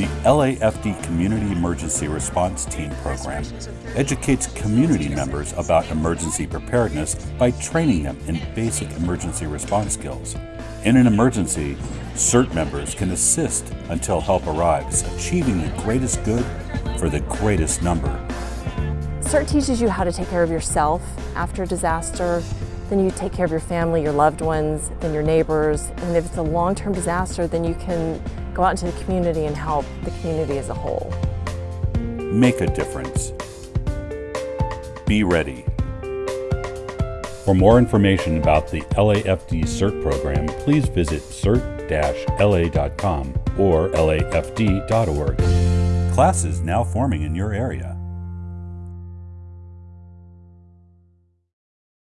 The LAFD Community Emergency Response Team program educates community members about emergency preparedness by training them in basic emergency response skills. In an emergency, CERT members can assist until help arrives, achieving the greatest good for the greatest number. CERT teaches you how to take care of yourself after a disaster, then you take care of your family, your loved ones, then your neighbors, and if it's a long-term disaster, then you can go out into the community and help the community as a whole. Make a difference. Be ready. For more information about the LAFD CERT program, please visit cert-la.com or lafd.org. Classes now forming in your area.